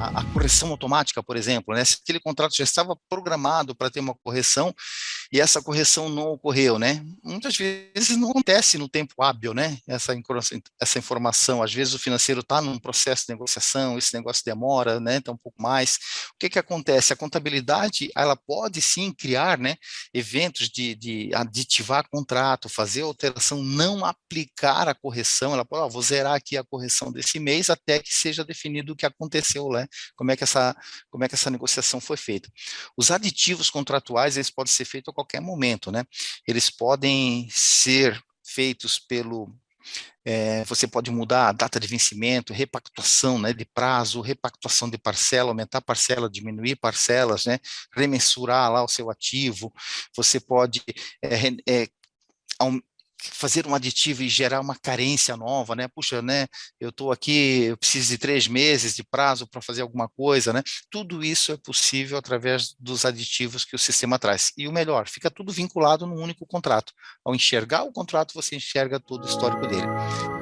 a, correção automática, por exemplo, né? Se aquele contrato já estava programado para ter uma correção e essa correção não ocorreu, né? Muitas vezes não acontece no tempo hábil, né? Essa, essa informação, às vezes o financeiro está num processo de negociação, esse negócio demora, né? Então um pouco mais. O que que acontece? A contabilidade, ela pode sim criar, né? Eventos de, de aditivar contrato, fazer alteração, não aplicar a correção, ela pode, ó, vou zerar aqui a correção desse mês até que seja definido o que aconteceu, né? Como é que essa, como é que essa negociação foi feita. Os aditivos contratuais, eles podem ser feitos qualquer momento, né? Eles podem ser feitos pelo é, você pode mudar a data de vencimento, repactuação né, de prazo, repactuação de parcela, aumentar parcela, diminuir parcelas, né, remensurar lá o seu ativo, você pode é, é, fazer um aditivo e gerar uma carência nova, né? Puxa, né? Eu estou aqui, eu preciso de três meses de prazo para fazer alguma coisa, né? Tudo isso é possível através dos aditivos que o sistema traz. E o melhor, fica tudo vinculado num único contrato. Ao enxergar o contrato, você enxerga todo o histórico dele.